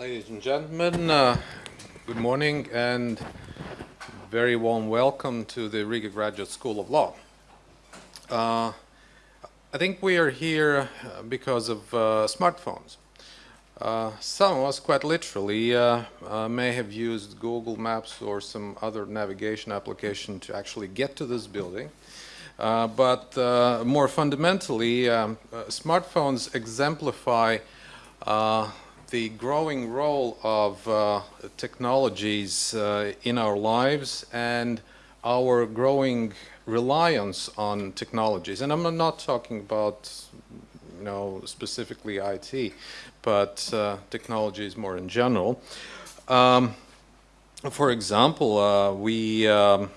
Ladies and gentlemen, uh, good morning and very warm welcome to the Riga Graduate School of Law. Uh, I think we are here uh, because of uh, smartphones. Uh, some of us, quite literally, uh, may have used Google Maps or some other navigation application to actually get to this building. but more fundamentally, um, smartphones exemplify the growing role of uh, technologies uh, in our lives and our growing reliance on technologies. And I'm not talking about, you know, specifically IT, but uh, technologies more in general. Um, for example, uh, we um,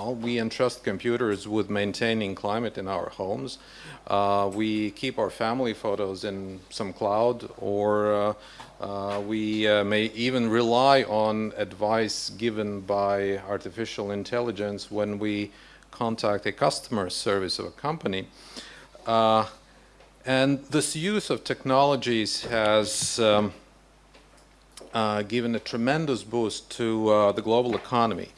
well, we entrust computers with maintaining climate in our homes. Uh, we keep our family photos in some cloud or uh, uh, we uh, may even rely on advice given by artificial intelligence when we contact a customer service of a company. Uh, and this use of technologies has um, uh, given a tremendous boost to the global economy.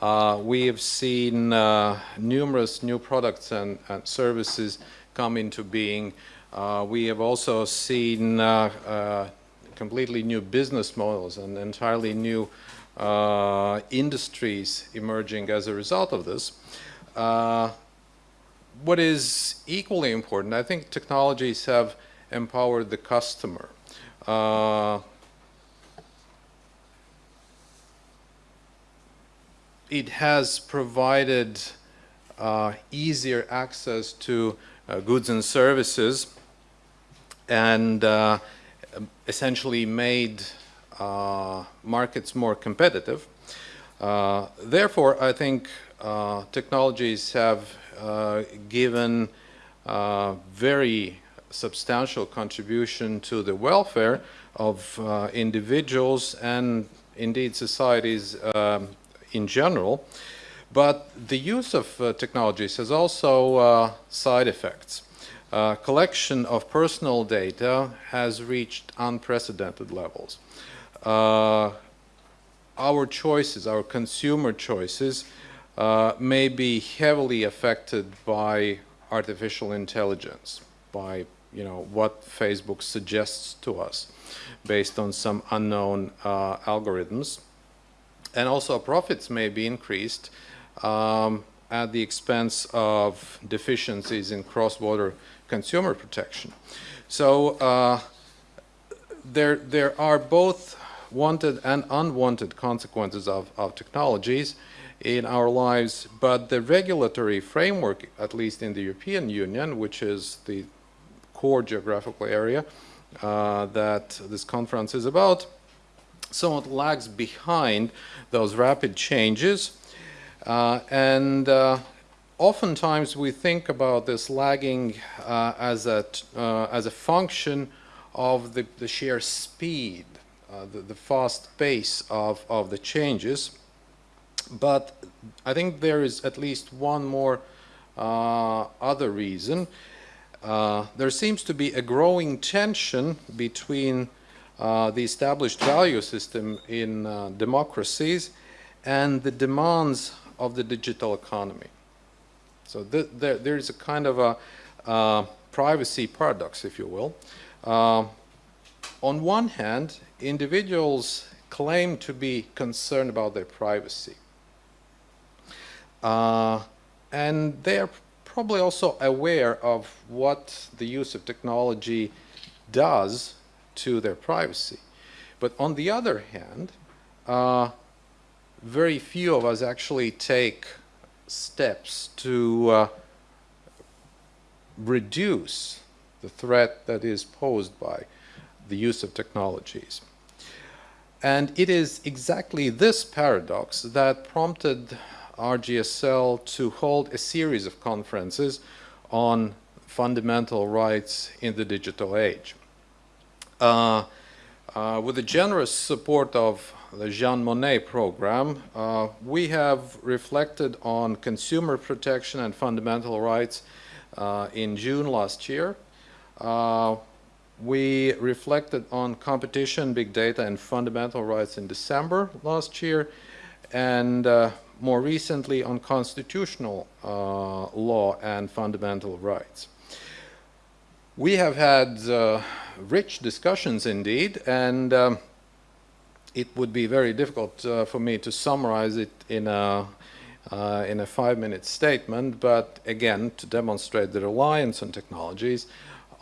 Uh, we have seen uh, numerous new products and, and, services come into being. Uh, we have also seen uh, uh, completely new business models and entirely new uh, industries emerging as a result of this. what is equally important, I think technologies have empowered the customer. It has provided uh, easier access to uh, goods and services and uh, essentially made uh, markets more competitive. Uh, therefore, I think uh, technologies have given a very substantial contribution to the welfare of individuals and indeed societies um, in general. But the use of uh, technologies has also uh, side effects. Uh, collection of personal data has reached unprecedented levels. Uh, our choices, our consumer choices, uh, may be heavily affected by artificial intelligence, by you know what Facebook suggests to us based on some unknown uh, algorithms and also profits may be increased um, at the expense of deficiencies in cross-border consumer protection. So uh, there, there are both wanted and unwanted consequences of, of technologies in our lives, but the regulatory framework, at least in the European Union, which is the core geographical area uh, that this conference is about, somewhat lags behind those rapid changes. Uh, and uh, oftentimes we think about this lagging uh, as, a, uh, as a function of the, the sheer speed, uh, the, the, fast pace of, of the changes. But I think there is at least one more uh, other reason. there seems to be a growing tension between the established value system in uh, democracies and the demands of the digital economy. So th there, there is a kind of a uh, privacy paradox, if you will. Uh, on one hand, individuals claim to be concerned about their privacy. Uh, and they are probably also aware of what the use of technology does to their privacy. But on the other hand, uh, very few of us actually take steps to uh, reduce the threat that is posed by the use of technologies. And it is exactly this paradox that prompted RGSL to hold a series of conferences on fundamental rights in the digital age. Uh, uh, with the generous support of the Jean Monnet program, uh, we have reflected on consumer protection and fundamental rights uh, in June last year. Uh, we reflected on competition, big data, and fundamental rights in December last year, and more recently on constitutional law and fundamental rights. We have had uh, rich discussions indeed, and um, it would be very difficult uh, for me to summarize it in a uh, in a five-minute statement, but again, to demonstrate the reliance on technologies,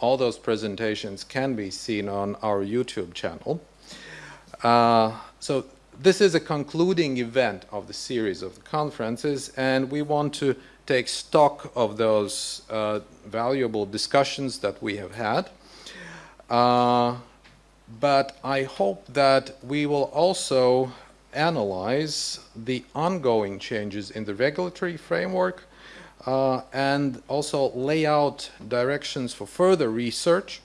all those presentations can be seen on our YouTube channel. Uh, so this is a concluding event of the series of the conferences, and we want to take stock of those uh, valuable discussions that we have had. Uh, but I hope that we will also analyze the ongoing changes in the regulatory framework uh, and also lay out directions for further research,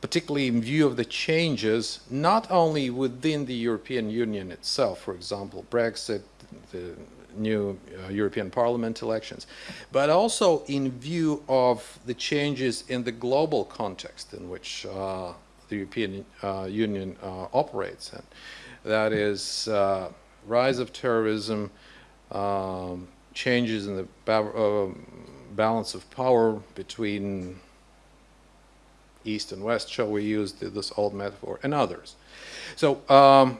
particularly in view of the changes not only within the European Union itself, for example, Brexit, the new uh, European Parliament elections, but also in view of the changes in the global context in which uh, the European uh, Union uh, operates in. That is uh, rise of terrorism, um, changes in the ba uh, balance of power between East and West, shall we use this old metaphor, and others. So um,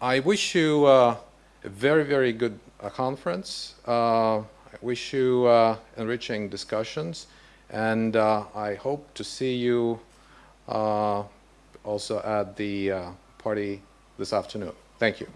I wish you uh, a very, very good uh, conference. Uh, I wish you uh, enriching discussions, and uh, I hope to see you also at the party this afternoon. Thank you.